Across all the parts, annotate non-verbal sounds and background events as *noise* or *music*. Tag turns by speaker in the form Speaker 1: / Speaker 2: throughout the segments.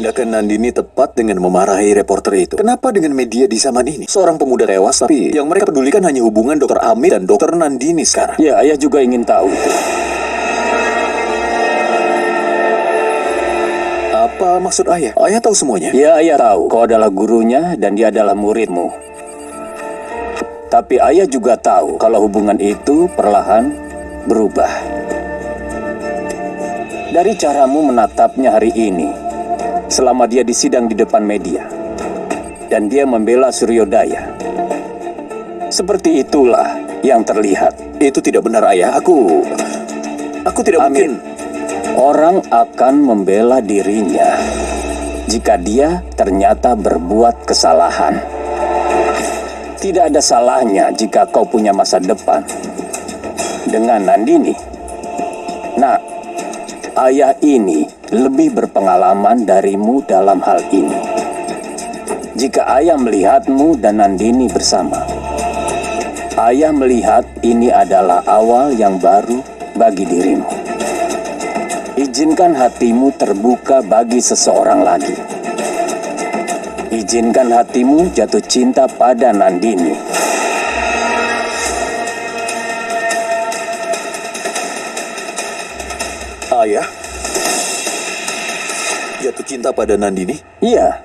Speaker 1: Tindakan Nandini tepat dengan memarahi reporter itu. Kenapa dengan media di zaman ini? Seorang pemuda tewas, tapi yang mereka pedulikan hanya hubungan dokter Amit dan dokter Nandini sekarang.
Speaker 2: Ya, ayah juga ingin tahu.
Speaker 1: Apa maksud ayah? Ayah tahu semuanya?
Speaker 2: Ya, ayah tahu kau adalah gurunya dan dia adalah muridmu. Tapi ayah juga tahu kalau hubungan itu perlahan berubah. Dari caramu menatapnya hari ini, selama dia disidang di depan media, dan dia membela Suryodaya. Seperti itulah yang terlihat.
Speaker 1: Itu tidak benar ayah. Aku... Aku tidak
Speaker 2: Amin.
Speaker 1: mungkin...
Speaker 2: Orang akan membela dirinya jika dia ternyata berbuat kesalahan. Tidak ada salahnya jika kau punya masa depan dengan Nandini. Nah, ayah ini lebih berpengalaman darimu dalam hal ini. Jika ayah melihatmu dan Nandini bersama, ayah melihat ini adalah awal yang baru bagi dirimu. Izinkan hatimu terbuka bagi seseorang lagi. Izinkan hatimu jatuh cinta pada Nandini.
Speaker 1: Jatuh cinta pada Nandini?
Speaker 2: Iya.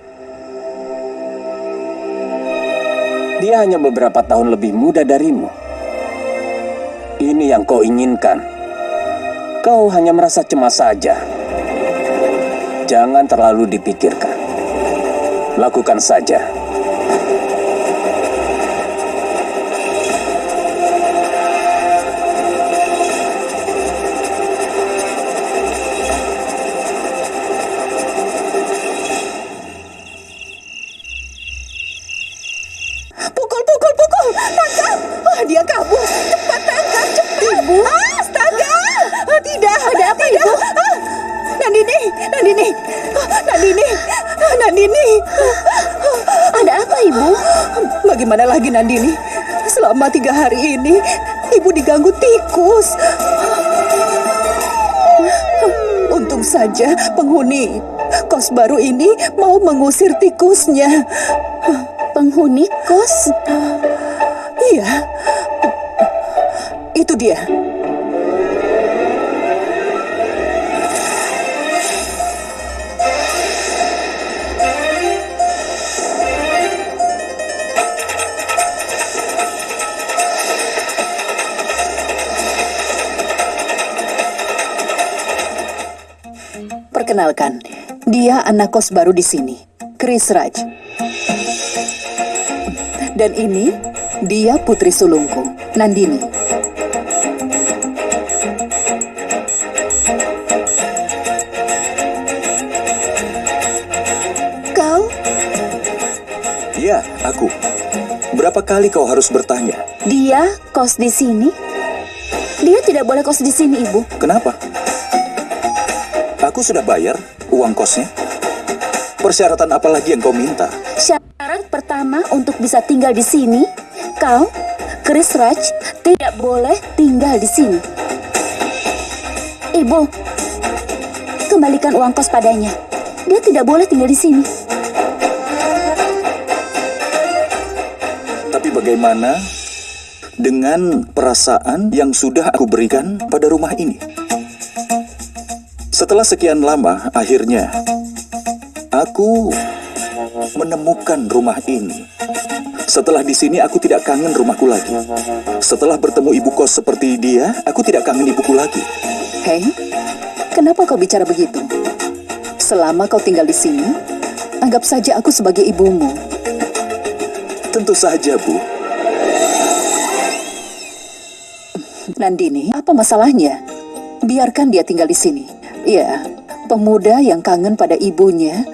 Speaker 2: Dia hanya beberapa tahun lebih muda darimu. Ini yang kau inginkan. Kau hanya merasa cemas saja. Jangan terlalu dipikirkan. Lakukan saja.
Speaker 3: Lagi, Nandini? Selama tiga hari ini, Ibu diganggu tikus. Untung saja penghuni kos baru ini mau mengusir tikusnya. Penghuni kos? Iya. Itu dia. Perkenalkan, dia anak kos baru di sini, Chris Raj. Dan ini dia putri sulungku, Nandini. Kau,
Speaker 1: Ya, aku. Berapa kali kau harus bertanya?
Speaker 4: Dia kos di sini? Dia tidak boleh kos di sini, Ibu.
Speaker 1: Kenapa? Aku sudah bayar uang kosnya. Persyaratan apa lagi yang kau minta?
Speaker 4: Syarat pertama untuk bisa tinggal di sini, kau, Chris Raj, tidak boleh tinggal di sini. Ibu, kembalikan uang kos padanya. Dia tidak boleh tinggal di sini.
Speaker 1: Tapi bagaimana dengan perasaan yang sudah aku berikan pada rumah ini? Setelah sekian lama, akhirnya aku menemukan rumah ini. Setelah di sini, aku tidak kangen rumahku lagi. Setelah bertemu ibu kos seperti dia, aku tidak kangen ibuku lagi.
Speaker 3: Hei, kenapa kau bicara begitu? Selama kau tinggal di sini, anggap saja aku sebagai ibumu.
Speaker 1: Tentu saja, Bu.
Speaker 3: Nandini, apa masalahnya? Biarkan dia tinggal di sini. Ya, pemuda yang kangen pada ibunya,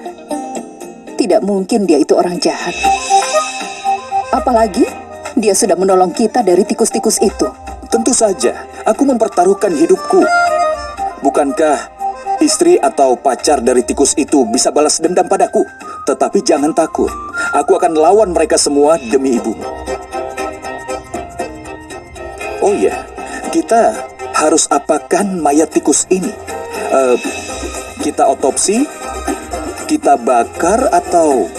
Speaker 3: tidak mungkin dia itu orang jahat. Apalagi, dia sudah menolong kita dari tikus-tikus itu.
Speaker 1: Tentu saja, aku mempertaruhkan hidupku. Bukankah istri atau pacar dari tikus itu bisa balas dendam padaku? Tetapi jangan takut, aku akan lawan mereka semua demi ibumu. Oh iya, kita harus apakan mayat tikus ini? Eh, kita otopsi, Kita bakar atau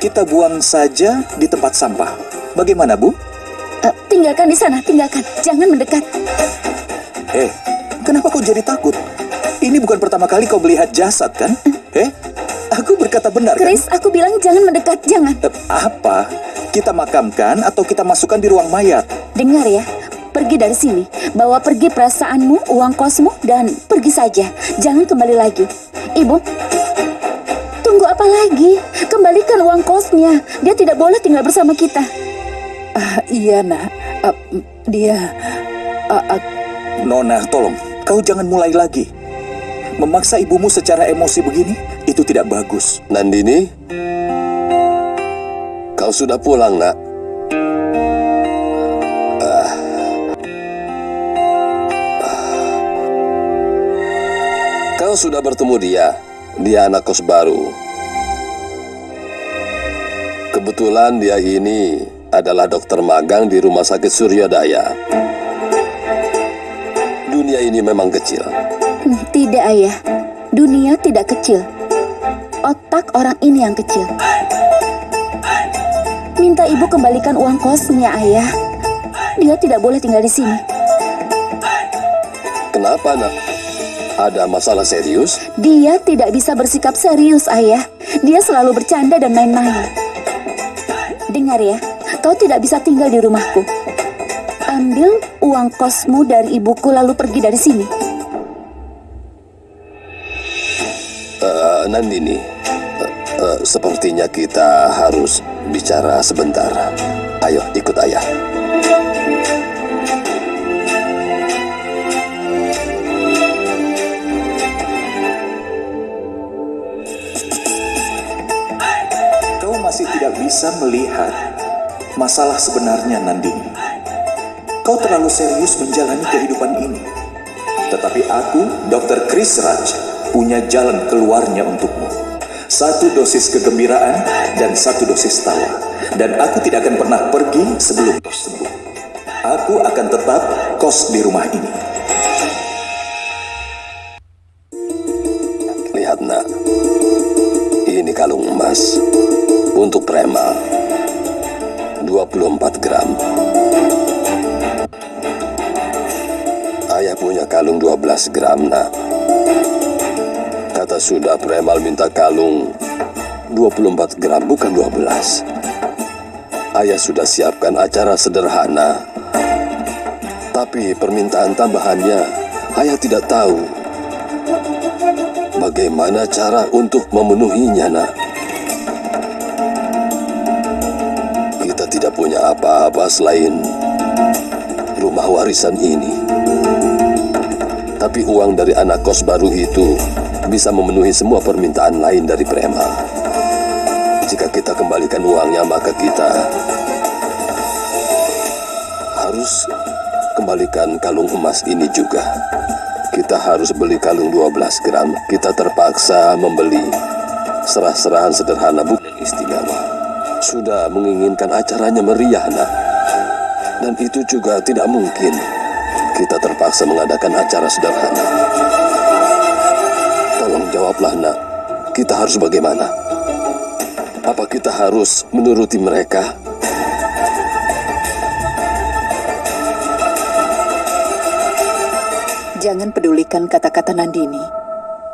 Speaker 1: kita buang saja di tempat sampah? Bagaimana, Bu?
Speaker 4: Eh, tinggalkan di sana, tinggalkan. Jangan mendekat.
Speaker 1: Eh, kenapa kau jadi takut? Ini bukan pertama kali kau melihat jasad, kan? Eh, aku berkata benar, kan?
Speaker 4: Chris, aku bilang jangan mendekat, jangan.
Speaker 1: Eh, Apa? Kita makamkan atau kita masukkan di ruang mayat?
Speaker 4: Dengar ya, pergi dari sini. Bawa pergi perasaanmu, uang kosmu, dan pergi saja. Jangan kembali lagi. Ibu, tunggu apa lagi? Kembalikan uang kosnya. Dia tidak boleh tinggal bersama kita.
Speaker 3: Ah, iya, nak. Mm, dia... ah, ah,
Speaker 1: Nona, tolong, kau jangan mulai lagi. Memaksa ibumu secara emosi begini, itu tidak bagus.
Speaker 5: Nandini, kau sudah pulang, nak. Kau sudah bertemu dia. Dia anak kos baru. Kebetulan dia ini adalah dokter magang di Rumah Sakit Suryodaya. Dunia ini memang kecil.
Speaker 4: Hmm, Tidak, ayah. Dunia tidak kecil. Otak orang ini yang kecil. Minta ibu kembalikan uang kosnya, ayah. Dia tidak boleh tinggal di sini.
Speaker 5: Kenapa, nak? Ada masalah serius?
Speaker 4: Dia tidak bisa bersikap serius, ayah. Dia selalu bercanda dan main-main. Dengar ya, kau tidak bisa tinggal di rumahku. Ambil uang kosmu dari ibuku lalu pergi dari sini.
Speaker 5: Eh, Nandini, eh, eh, sepertinya kita harus bicara sebentar. Ayo, ikut ayah.
Speaker 1: Masalah sebenarnya, Nandini. Kau terlalu serius menjalani kehidupan ini. Tetapi aku, Dr. Chris Raj, punya jalan keluarnya untukmu. Satu dosis kegembiraan dan satu dosis tawa. Dan aku tidak akan pernah pergi sebelum kau. Aku akan tetap kos di rumah ini.
Speaker 5: 24 gram. Ayah punya kalung 12 gram, nak. Kata sudah premal minta kalung 24 gram, bukan 12. Ayah sudah siapkan acara sederhana. Tapi permintaan tambahannya, ayah tidak tahu bagaimana cara untuk memenuhinya, nak. Apa-apa selain rumah warisan ini. Tapi uang dari anak kos baru itu bisa memenuhi semua permintaan lain dari preman. Jika kita kembalikan uangnya, maka kita harus kembalikan kalung emas ini juga. Kita harus beli kalung 12 gram. Kita terpaksa membeli serah-serahan sederhana bukan istimewa. Sudah menginginkan acaranya meriah, nak. Dan itu juga tidak mungkin. Kita terpaksa mengadakan acara sederhana. Tolong jawablah, nak. Kita harus bagaimana? Apa kita harus menuruti mereka?
Speaker 3: jangan pedulikan kata-kata Nandini.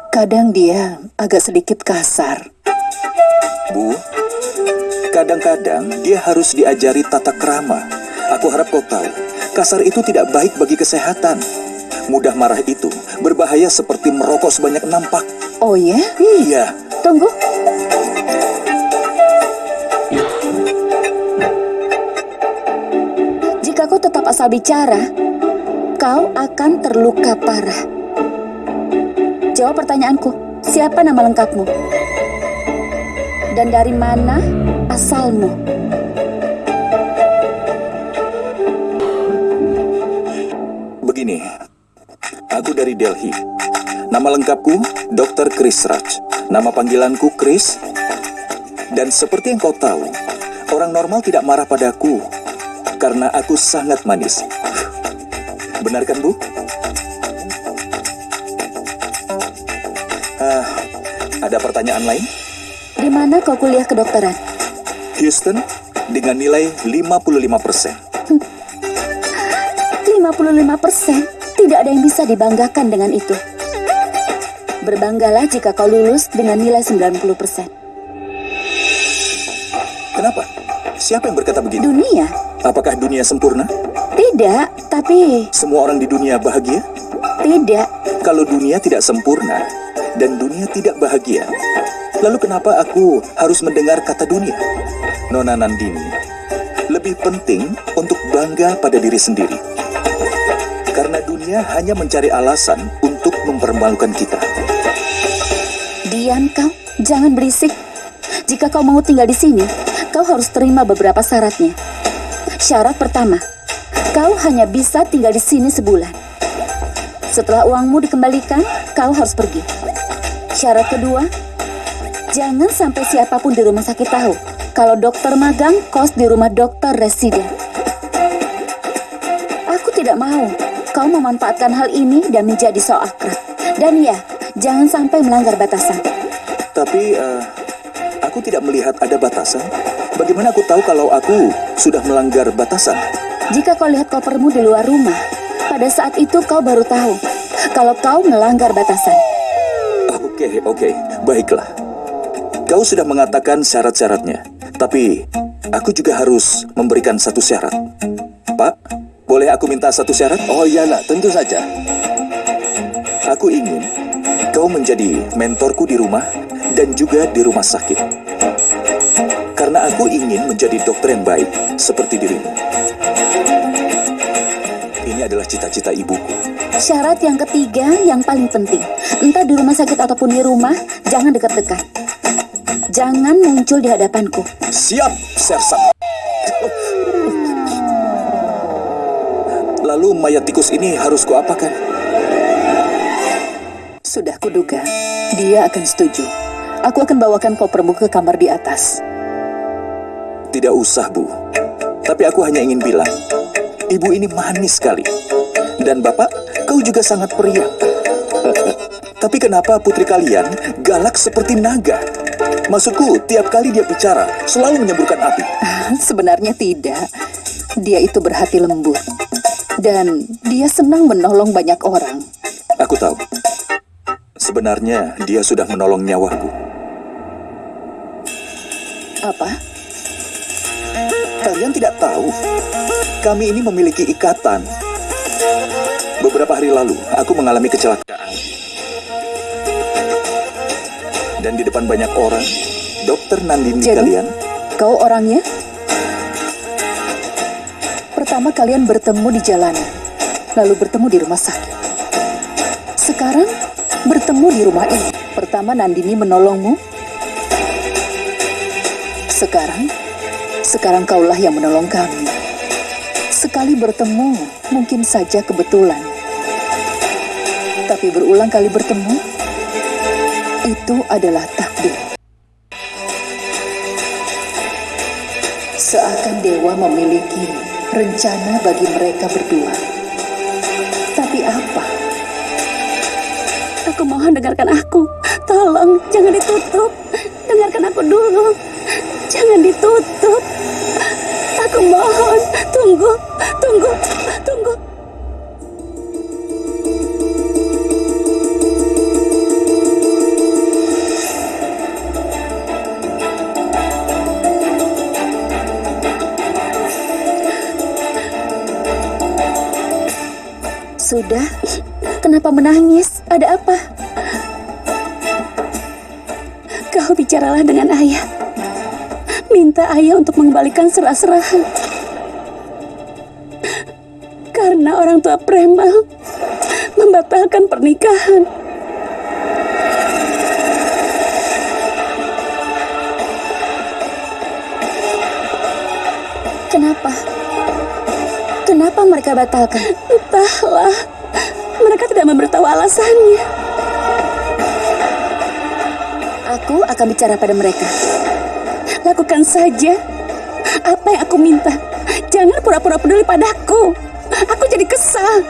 Speaker 3: Kadang dia agak sedikit kasar.
Speaker 1: Bu, kadang-kadang dia harus diajari tata krama. Aku harap kau tahu, kasar itu tidak baik bagi kesehatan. Mudah marah itu berbahaya seperti merokok sebanyak nampak.
Speaker 3: Oh ya?
Speaker 1: Iya,
Speaker 4: Tunggu. Jika kau tetap asal bicara, kau akan terluka parah. Jawab pertanyaanku, siapa nama lengkapmu? Dan dari mana asalmu?
Speaker 1: begini. Aku dari Delhi. Nama lengkapku Dr. Chris Raj. Nama panggilanku Chris. Dan seperti yang kau tahu, orang normal tidak marah padaku karena aku sangat manis. Benar kan, Bu? Ah, Ada pertanyaan lain?
Speaker 4: Di mana kau kuliah kedokteran?
Speaker 1: Houston dengan nilai 55 persen.
Speaker 4: 55 persen. Tidak ada yang bisa dibanggakan dengan itu. Berbanggalah jika kau lulus dengan nilai 90 persen.
Speaker 1: Kenapa? Siapa yang berkata begitu?
Speaker 4: Dunia?
Speaker 1: Apakah dunia sempurna?
Speaker 4: Tidak, tapi
Speaker 1: Semua orang di dunia bahagia?
Speaker 4: tidak.
Speaker 1: Kalau dunia tidak sempurna dan dunia tidak bahagia, lalu kenapa aku harus mendengar kata dunia? Nona Nandini, lebih penting untuk bangga pada diri sendiri. Karena dunia hanya mencari alasan untuk mempermalukan kita.
Speaker 4: Diam kau, jangan berisik. Jika kau mau tinggal di sini, kau harus terima beberapa syaratnya. Syarat pertama, kau hanya bisa tinggal di sini sebulan. Setelah uangmu dikembalikan, kau harus pergi. Syarat kedua, jangan sampai siapa pun di rumah sakit tahu kalau dokter magang kos di rumah dokter residen. Aku tidak mau kau memanfaatkan hal ini dan menjadi so akrab. Dan ya, jangan sampai melanggar batasan.
Speaker 1: Tapi eh, aku tidak melihat ada batasan. Bagaimana aku tahu kalau aku sudah melanggar batasan?
Speaker 4: Jika kau lihat kopermu di luar rumah, pada saat itu kau baru tahu kalau kau melanggar batasan.
Speaker 1: Oke, oke, baiklah. Kau sudah mengatakan syarat-syaratnya, tapi aku juga harus memberikan satu syarat. Pak, boleh aku minta satu syarat?
Speaker 5: Oh iya nak, tentu saja.
Speaker 1: Aku ingin kau menjadi mentorku di rumah dan juga di rumah sakit. Karena aku ingin menjadi dokter yang baik seperti dirimu. Ini adalah cita-cita ibuku.
Speaker 4: Syarat yang ketiga yang paling penting, entah di rumah sakit ataupun di rumah, jangan dekat-dekat. Jangan muncul di hadapanku.
Speaker 1: Siap, Sersan. Lalu mayat tikus ini harus kuapakan?
Speaker 3: Sudah kuduga, dia akan setuju. Aku akan bawakan kopermu ke kamar di atas.
Speaker 1: Tidak usah, Bu. Tapi aku hanya ingin bilang, ibu ini manis sekali. Dan bapak, kau juga sangat periang. Tapi kenapa putri kalian galak seperti naga? Maksudku, tiap kali dia bicara, selalu menyemburkan api. *laughs*
Speaker 3: Sebenarnya tidak. Dia itu berhati lembut. Dan dia senang menolong banyak orang.
Speaker 1: Aku tahu. Sebenarnya dia sudah menolong nyawaku.
Speaker 3: Apa?
Speaker 1: Kalian tidak tahu, kami ini memiliki ikatan. Beberapa hari lalu, aku mengalami kecelakaan. Dan di depan banyak orang, dokter Nandini
Speaker 3: Jadi?
Speaker 1: kalian,
Speaker 3: Kau orangnya? Pertama kalian bertemu di jalanan, lalu bertemu di rumah sakit. Sekarang bertemu di rumah ini. Pertama Nandini menolongmu. Sekarang, sekarang kaulah yang menolong kami. Sekali bertemu, mungkin saja kebetulan. Tapi berulang kali bertemu, itu adalah takdir. Seakan dewa memiliki rencana bagi mereka berdua. Tapi apa?
Speaker 4: Aku mohon dengarkan aku. Tolong, jangan ditutup. Dengarkan aku dulu. Jangan ditutup. Aku mohon, tunggu, tunggu, tunggu. Sudah, kenapa menangis? Ada apa? Kau bicaralah dengan ayah. Minta ayah untuk mengembalikan serah-serahan. Karena orang tua preman membatalkan pernikahan. Kenapa? Kenapa mereka batalkan? Entahlah. Mereka tidak memberitahu alasannya. Aku akan bicara pada mereka. Lakukan saja apa yang aku minta. Jangan pura-pura peduli padaku. Aku jadi kesal.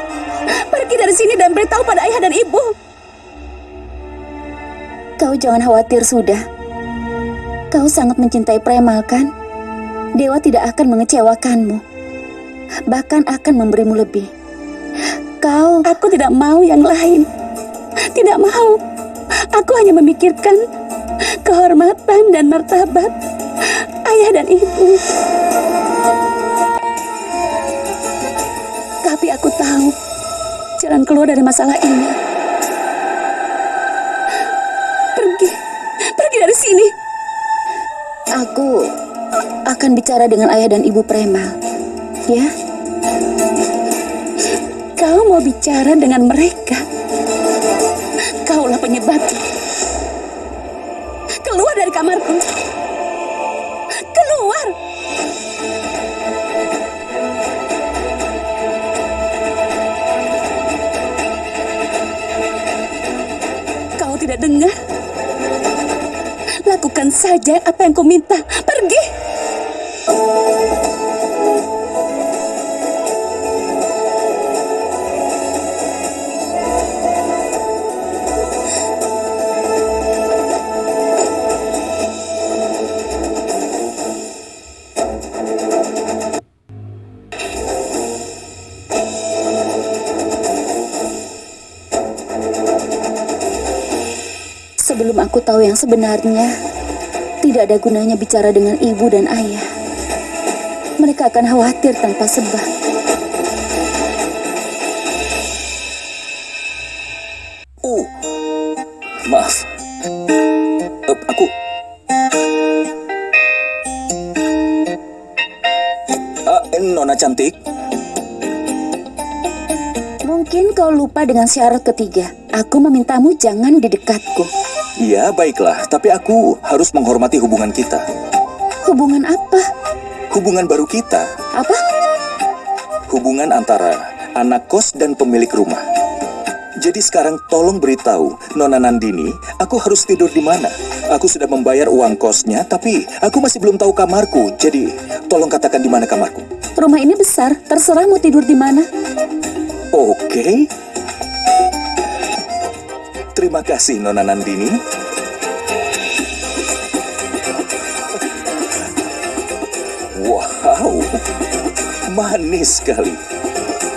Speaker 4: Pergi dari sini dan beritahu pada ayah dan ibu. Kau jangan khawatir sudah. Kau sangat mencintai Premal kan? Dewa tidak akan mengecewakanmu. Bahkan akan memberimu lebih. Kau...
Speaker 6: Aku tidak mau yang lain. Tidak mau. Aku hanya memikirkan kehormatan dan martabat ayah dan ibu. Tapi aku tahu jalan keluar dari masalah ini. Pergi, pergi dari sini.
Speaker 4: Aku akan bicara dengan ayah dan ibu Premal. Ya?
Speaker 6: Mau bicara dengan mereka? Kaulah penyebabnya. Keluar dari kamarku. Keluar. Kau tidak dengar? Lakukan saja apa yang kau minta. Pergi.
Speaker 4: Sebelum tahu yang sebenarnya, tidak ada gunanya bicara dengan ibu dan ayah. Mereka akan khawatir tanpa sebab.
Speaker 1: Oh, maaf. Eh, aku... Ah, Nona cantik,
Speaker 4: Mungkin kau lupa dengan syarat ketiga. Aku memintamu jangan di dekatku.
Speaker 1: Iya, baiklah. Tapi aku harus menghormati hubungan kita.
Speaker 4: Hubungan apa?
Speaker 1: Hubungan baru kita.
Speaker 4: Apa?
Speaker 1: Hubungan antara anak kos dan pemilik rumah. Jadi sekarang tolong beritahu Nona Nandini, aku harus tidur di mana? Aku sudah membayar uang kosnya, tapi aku masih belum tahu kamarku. Jadi tolong katakan di mana kamarku.
Speaker 4: Rumah ini besar, terserah mau tidur di mana.
Speaker 1: Oke. Terima kasih Nona Nandini. Wow, manis sekali.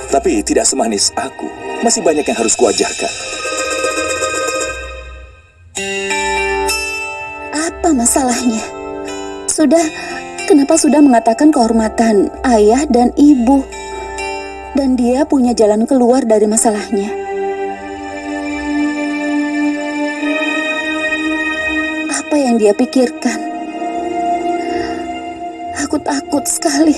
Speaker 1: Tapi tidak semanis aku. Masih banyak yang harus kuajarkan.
Speaker 4: Apa masalahnya? Sudah, kenapa sudah mengatakan kehormatan ayah dan ibu? Dan dia punya jalan keluar dari masalahnya. Yang dia pikirkan? Aku takut sekali.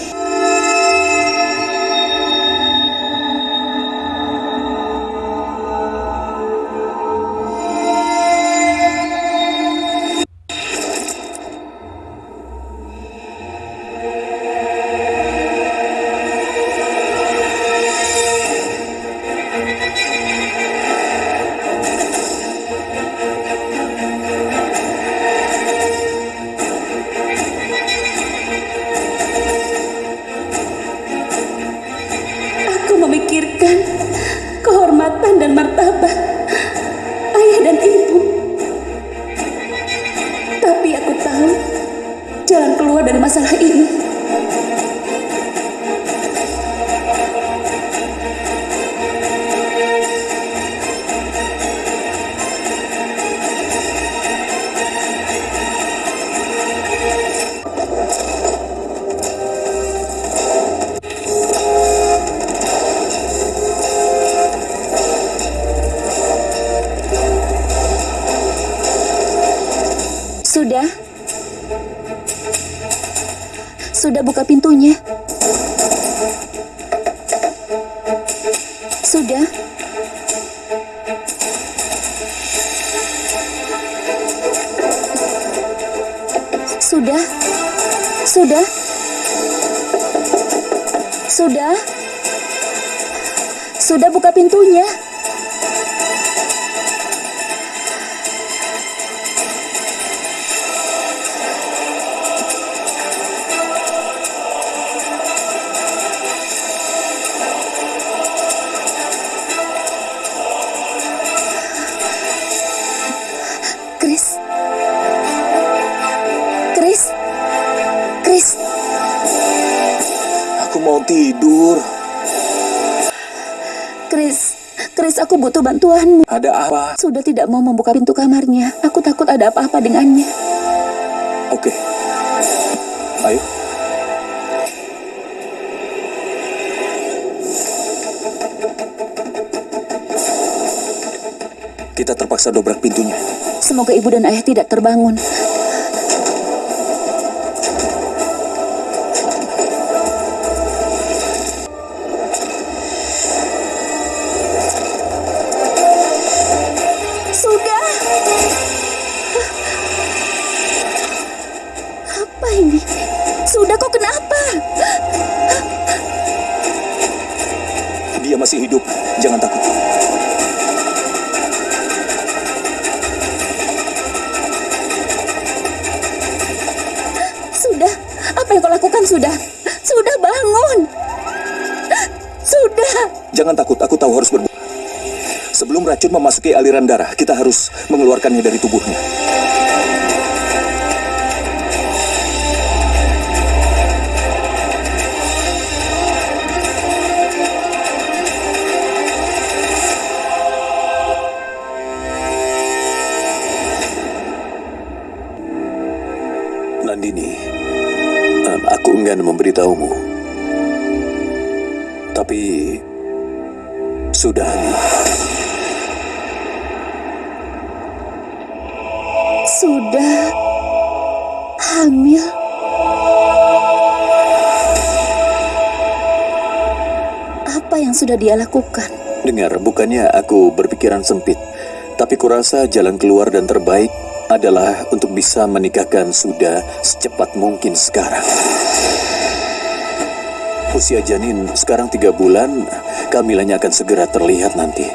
Speaker 6: Keluar dari
Speaker 4: Sudah? Sudah? Sudah? Sudah buka pintunya?
Speaker 1: Tidur.
Speaker 4: Chris, Chris aku butuh bantuanmu.
Speaker 1: Ada apa?
Speaker 4: Sudah tidak mau membuka pintu kamarnya. Aku takut ada apa-apa dengannya.
Speaker 1: Oke. Ayo. Kita terpaksa dobrak pintunya.
Speaker 4: Semoga ibu dan ayah tidak terbangun.
Speaker 1: Dia masih hidup. Jangan takut.
Speaker 4: Sudah. Apa yang kau lakukan sudah? Sudah bangun. Sudah.
Speaker 1: Jangan takut. Aku tahu harus berbuat. Sebelum racun memasuki aliran darah, kita harus mengeluarkannya dari tubuhnya.
Speaker 7: Enggan memberitahumu. Tapi sudah.
Speaker 4: Sudah hamil. Apa yang sudah dia lakukan?
Speaker 7: Dengar, bukannya aku berpikiran sempit, tapi kurasa jalan keluar dan terbaik adalah untuk bisa menikahkan Suda secepat mungkin sekarang. Usia janin sekarang tiga bulan, kehamilannya akan segera terlihat nanti.